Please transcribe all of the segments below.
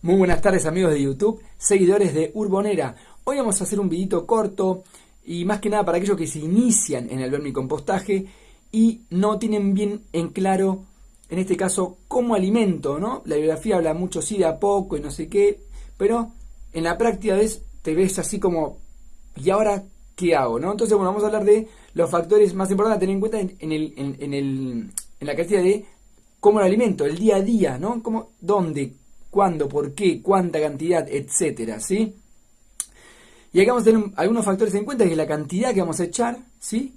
Muy buenas tardes amigos de YouTube, seguidores de Urbonera. Hoy vamos a hacer un videito corto y más que nada para aquellos que se inician en el vermicompostaje y no tienen bien en claro, en este caso, cómo alimento, ¿no? La bibliografía habla mucho sí de a poco y no sé qué, pero en la práctica ves, te ves así como, ¿y ahora qué hago? ¿no? Entonces, bueno, vamos a hablar de los factores más importantes a tener en cuenta en, en, el, en la cantidad de cómo lo alimento, el día a día, ¿no? Cómo, ¿Dónde? ¿Cuándo? ¿Por qué? ¿Cuánta cantidad? Etcétera, ¿sí? Y acá vamos a tener algunos factores en cuenta, que es la cantidad que vamos a echar, ¿sí?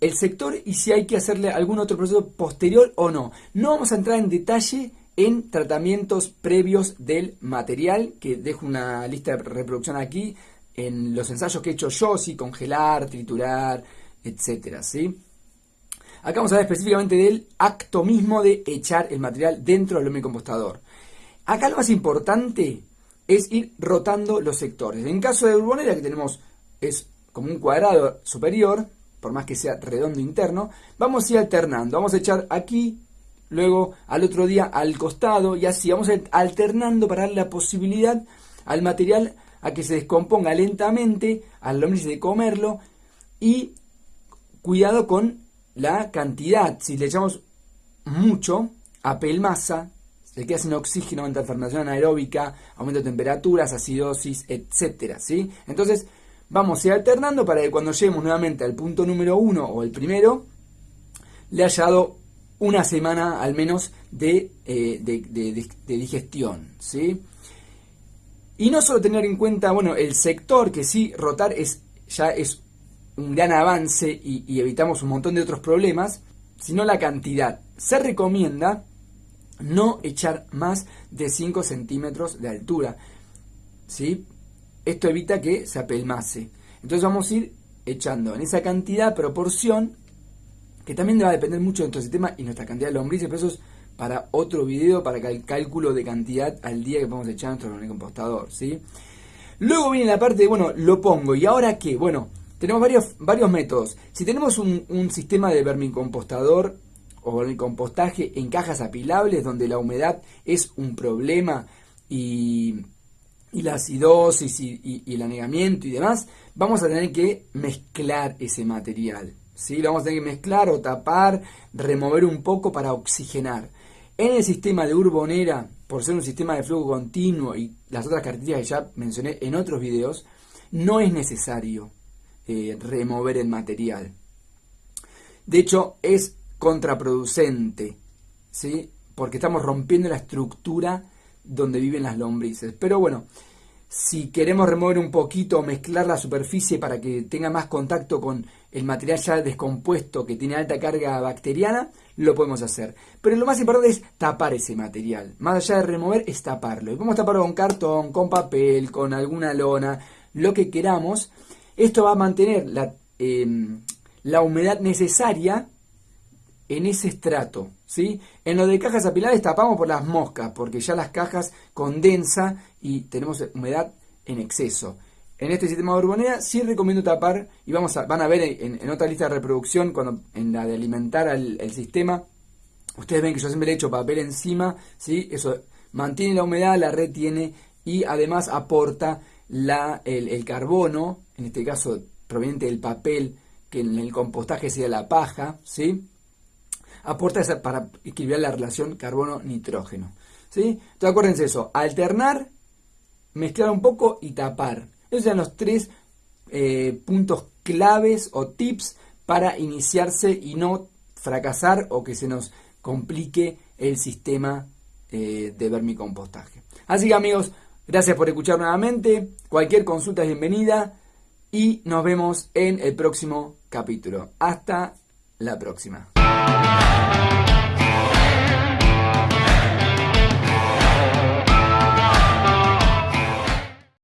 El sector y si hay que hacerle algún otro proceso posterior o no. No vamos a entrar en detalle en tratamientos previos del material, que dejo una lista de reproducción aquí, en los ensayos que he hecho yo, sí, congelar, triturar, etcétera, ¿sí? Acá vamos a ver específicamente del acto mismo de echar el material dentro del compostador. Acá lo más importante es ir rotando los sectores. En caso de Urbonera, que tenemos, es como un cuadrado superior, por más que sea redondo interno, vamos a ir alternando. Vamos a echar aquí, luego al otro día al costado, y así vamos a ir alternando para dar la posibilidad al material a que se descomponga lentamente, al lombriz de comerlo, y cuidado con la cantidad. Si le echamos mucho, apelmasa, se queda sin oxígeno, aumenta fermentación anaeróbica, aumento de temperaturas, acidosis, etcétera, ¿sí? Entonces, vamos a ir alternando para que cuando lleguemos nuevamente al punto número uno o el primero, le haya dado una semana al menos de, eh, de, digestión, ¿sí? Y no solo tener en cuenta, bueno, el sector, que sí, rotar es ya es un gran avance y, y evitamos un montón de otros problemas, sino la cantidad. Se recomienda no echar más de 5 centímetros de altura. ¿sí? Esto evita que se apelmase. Entonces vamos a ir echando en esa cantidad, proporción, que también va a depender mucho de nuestro sistema y nuestra cantidad de lombrices, pero eso es para otro video, para el cálculo de cantidad al día que podemos echar nuestro compostador. ¿sí? Luego viene la parte de, bueno, lo pongo. ¿Y ahora qué? Bueno, tenemos varios, varios métodos. Si tenemos un sistema de vermicompostador o el compostaje en cajas apilables donde la humedad es un problema y, la acidosis y, el anegamiento y demás, vamos a tener que mezclar ese material. ¿sí? Lo vamos a tener que mezclar o tapar, remover un poco para oxigenar. En el sistema de Urbonera, por ser un sistema de flujo continuo y las otras características que ya mencioné en otros videos, no es necesario eh, remover el material. De hecho, es contraproducente, ¿sí? Porque estamos rompiendo la estructura donde viven las lombrices. Pero bueno, si queremos remover un poquito o mezclar la superficie para que tenga más contacto con el material ya descompuesto que tiene alta carga bacteriana, lo podemos hacer. Pero lo más importante es tapar ese material. Más allá de remover, es taparlo. Y podemos taparlo con cartón, con papel, con alguna lona, lo que queramos. Esto va a mantener la, em, la humedad necesaria en ese estrato. ¿sí? En lo de cajas apilares tapamos por las moscas, porque ya las cajas condensa y tenemos humedad en exceso. En este sistema de urbonera sí recomiendo tapar, y vamos a, van a ver en, otra lista de reproducción, cuando en la de alimentar al el sistema, ustedes ven que yo siempre le hecho papel encima, ¿sí? eso mantiene la humedad, la retiene y además aporta la, el, el carbono, en este caso proveniente del papel, que en el compostaje sería la paja, ¿sí? Aporta para equilibrar la relación carbono-nitrógeno. ¿sí? Entonces acuérdense eso, alternar, mezclar un poco y tapar. Esos son los tres eh, puntos claves o tips para iniciarse y no fracasar o que se nos complique el sistema eh, de vermicompostaje. Así que amigos, gracias por escuchar nuevamente. Cualquier consulta es bienvenida y nos vemos en el próximo capítulo. Hasta la próxima.